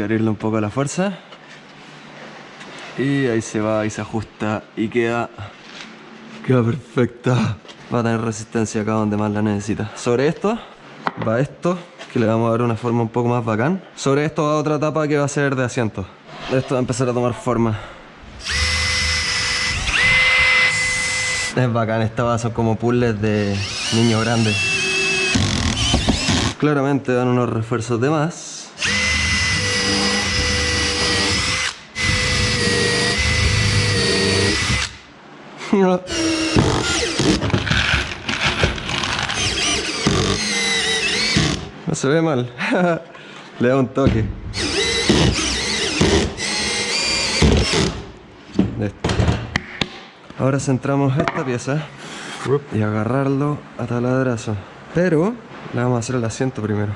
que abrirle un poco la fuerza. Y ahí se va y se ajusta y queda, queda perfecta. Va a tener resistencia acá donde más la necesita. Sobre esto va esto, que le vamos a dar una forma un poco más bacán. Sobre esto va otra tapa que va a ser de asiento. Esto va a empezar a tomar forma. Es bacán, estas son como puzzles de niños grandes. Claramente dan unos refuerzos de más. No se ve mal. Le da un toque. Ahora centramos esta pieza y agarrarlo a taladrazo. Pero le vamos a hacer el asiento primero.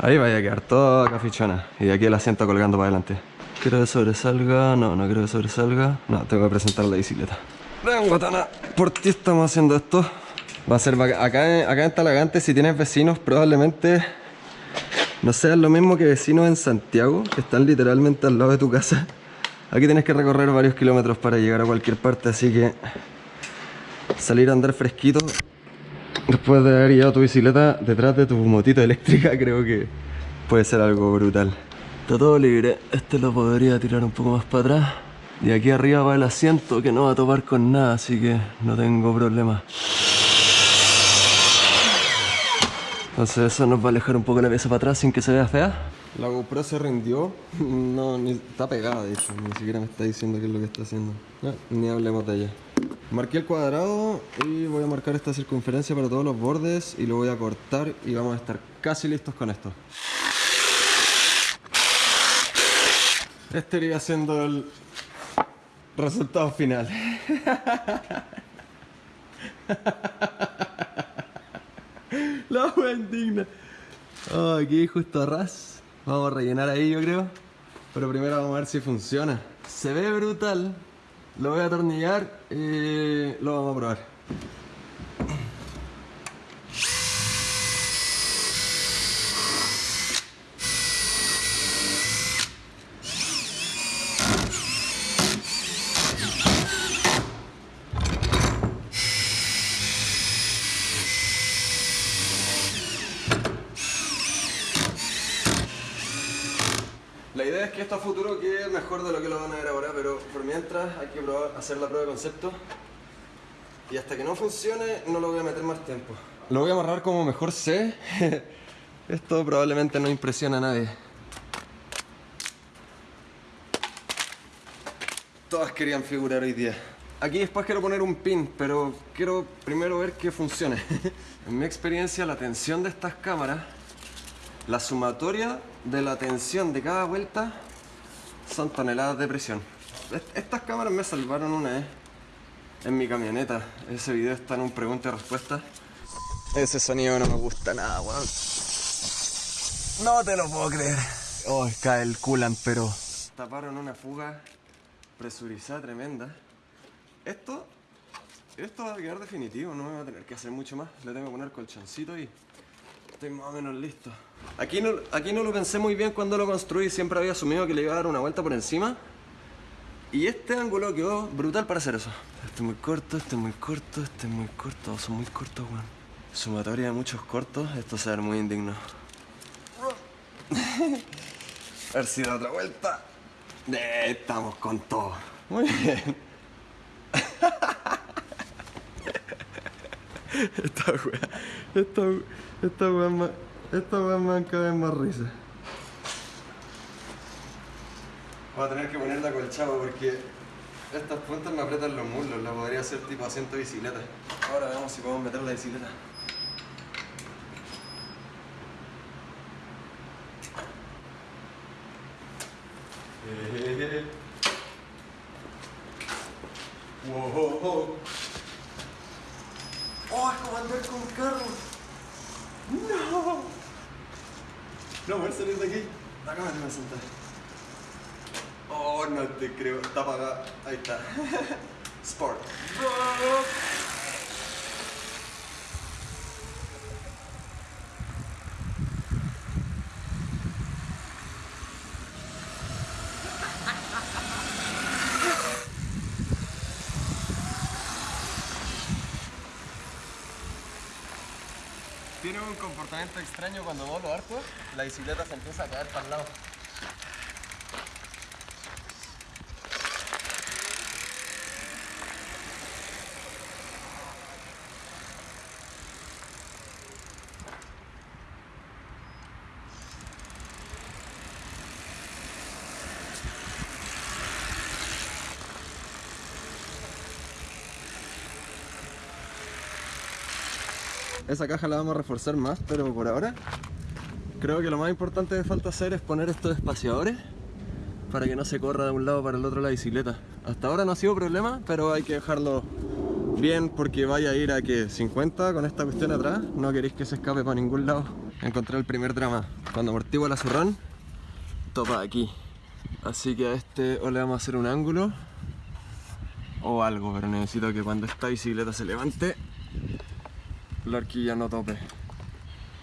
Ahí vaya a quedar toda cafichona. Y aquí el asiento colgando para adelante. Quiero que sobresalga. No, no quiero que sobresalga. No, tengo que presentar la bicicleta. Ven, guatana. Por ti estamos haciendo esto. Va a ser acá, acá en Talagante, si tienes vecinos, probablemente no sean lo mismo que vecinos en Santiago, que están literalmente al lado de tu casa. Aquí tienes que recorrer varios kilómetros para llegar a cualquier parte, así que salir a andar fresquito después de haber llevado tu bicicleta detrás de tu motito eléctrica, creo que puede ser algo brutal. Está todo libre, este lo podría tirar un poco más para atrás. Y aquí arriba va el asiento que no va a topar con nada, así que no tengo problema. Entonces eso nos va a alejar un poco la pieza para atrás sin que se vea fea. La GoPro se rindió, no, ni, está pegada ni siquiera me está diciendo qué es lo que está haciendo. ni hablemos de ella. Marqué el cuadrado y voy a marcar esta circunferencia para todos los bordes y lo voy a cortar y vamos a estar casi listos con esto. Este iría siendo el resultado final. La wea indigna. Oh, aquí justo ras. Vamos a rellenar ahí yo creo. Pero primero vamos a ver si funciona. Se ve brutal. Lo voy a atornillar y lo vamos a probar. Es que esto a futuro quede mejor de lo que lo van a ver ahora, pero por mientras hay que probar, hacer la prueba de concepto. Y hasta que no funcione, no lo voy a meter más tiempo. Lo voy a amarrar como mejor sé. Esto probablemente no impresiona a nadie. Todas querían figurar hoy día. Aquí después quiero poner un pin, pero quiero primero ver que funcione. en mi experiencia, la tensión de estas cámaras la sumatoria de la tensión de cada vuelta son toneladas de presión. Estas cámaras me salvaron una vez en mi camioneta. Ese video está en un pregunta y respuesta. Ese sonido no me gusta nada, weón. No te lo puedo creer. Oh, cae el culan, pero... Taparon una fuga presurizada tremenda. Esto... Esto va a quedar definitivo, no me va a tener que hacer mucho más. Le tengo que poner colchoncito y estoy más o menos listo. Aquí no, aquí no lo pensé muy bien cuando lo construí, siempre había asumido que le iba a dar una vuelta por encima. Y este ángulo quedó brutal para hacer eso. Este es muy corto, este es muy corto, este es muy corto, son muy cortos, weón. Sumatoria de muchos cortos, esto se va a ver muy indigno. a ver si da otra vuelta. Eh, estamos con todo. Muy bien. esta wea, esta, esta wea más... Esta weá me dan cada vez más risa. Voy a tener que ponerla acolchado porque estas puntas me aprietan los muslos. La podría hacer tipo asiento de bicicleta. Ahora veamos si podemos meter la bicicleta. Wow. Oh, es como andar con carro. No. No, a salir de aquí. Acá me voy a sentar. Oh, no te creo. Está apagada. Ahí está. Sport. Tiene un comportamiento extraño cuando volo harto, la bicicleta se empieza a caer para el lado. Esa caja la vamos a reforzar más, pero por ahora creo que lo más importante que falta hacer es poner estos espaciadores para que no se corra de un lado para el otro la bicicleta. Hasta ahora no ha sido problema, pero hay que dejarlo bien porque vaya a ir a que 50 con esta cuestión atrás, no queréis que se escape para ningún lado. Encontré el primer drama. Cuando amortigua la zurrón, topa aquí. Así que a este o le vamos a hacer un ángulo o algo, pero necesito que cuando esta bicicleta se levante la horquilla no tope.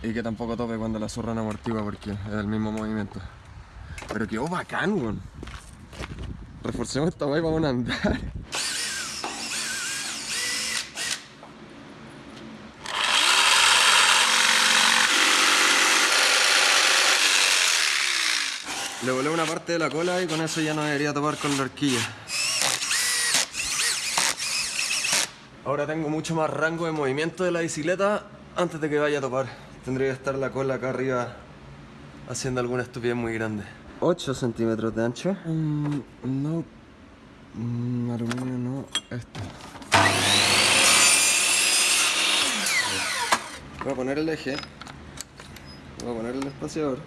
Y que tampoco tope cuando la zorra no amortigua porque es el mismo movimiento. Pero quedó bacán weón. Reforcemos esta guay vamos a andar. Le volé una parte de la cola y con eso ya no debería topar con la horquilla Ahora tengo mucho más rango de movimiento de la bicicleta antes de que vaya a topar. Tendría que estar la cola acá arriba haciendo alguna estupidez muy grande. 8 centímetros de ancho. Mm, no. Mm, aluminio no. Esto. Voy a poner el eje. Voy a poner el espaciador.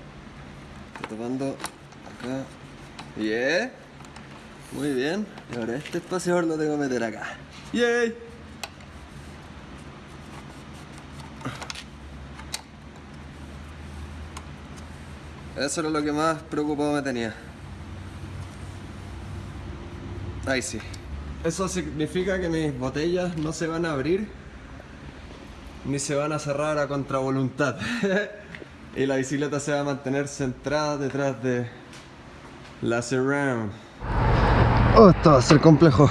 Estoy topando acá. Bien. Muy bien. Y ahora este espaciador lo tengo que meter acá. ¡Yay! Eso era lo que más preocupado me tenía. Ahí sí. Eso significa que mis botellas no se van a abrir ni se van a cerrar a contravoluntad. y la bicicleta se va a mantener centrada detrás de la surround. Oh, esto va a ser complejo.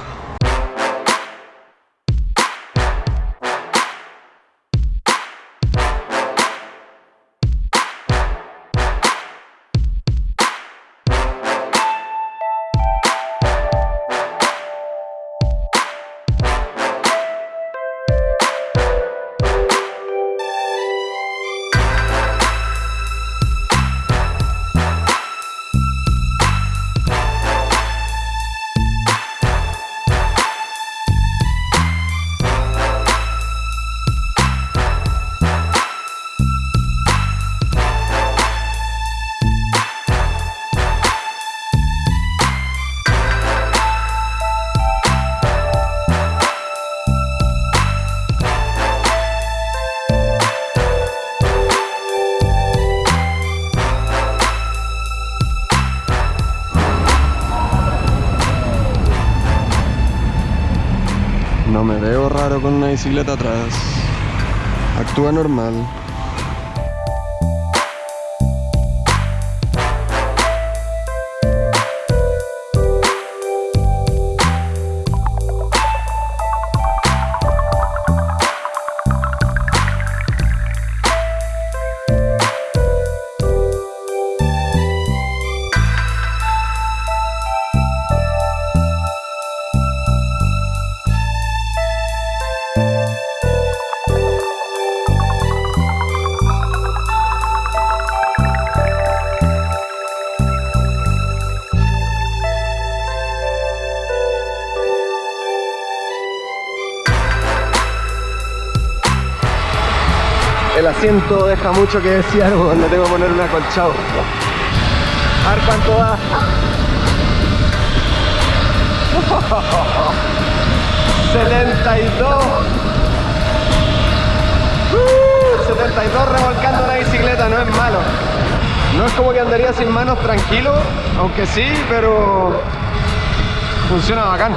Me veo raro con una bicicleta atrás. Actúa normal. El asiento deja mucho que desear, le tengo que poner un acolchado. A ver cuánto va. 72 72 revolcando la bicicleta, no es malo. No es como que andaría sin manos tranquilo, aunque sí, pero funciona bacán.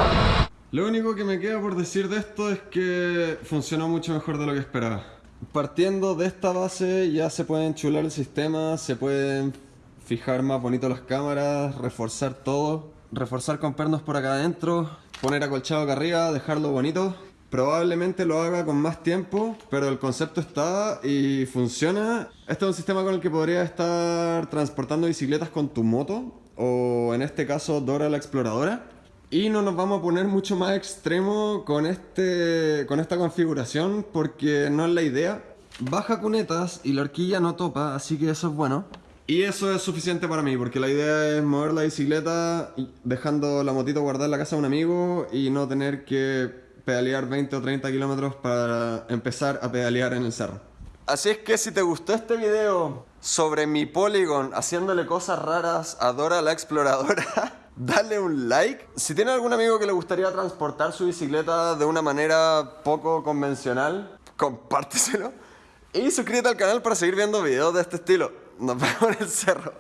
Lo único que me queda por decir de esto es que funcionó mucho mejor de lo que esperaba. Partiendo de esta base ya se puede enchular el sistema, se pueden fijar más bonito las cámaras, reforzar todo, reforzar con pernos por acá adentro, poner acolchado acá arriba, dejarlo bonito Probablemente lo haga con más tiempo, pero el concepto está y funciona. Este es un sistema con el que podría estar transportando bicicletas con tu moto, o en este caso Dora la Exploradora. Y no nos vamos a poner mucho más extremo con, este, con esta configuración porque no es la idea. Baja cunetas y la horquilla no topa, así que eso es bueno. Y eso es suficiente para mí, porque la idea es mover la bicicleta dejando la motito guardada en la casa de un amigo y no tener que pedalear 20 o 30 kilómetros para empezar a pedalear en el cerro. Así es que si te gustó este video sobre mi Polygon haciéndole cosas raras a Dora la Exploradora, dale un like. Si tiene algún amigo que le gustaría transportar su bicicleta de una manera poco convencional, compárteselo. Y suscríbete al canal para seguir viendo videos de este estilo. Nos vemos en el cerro.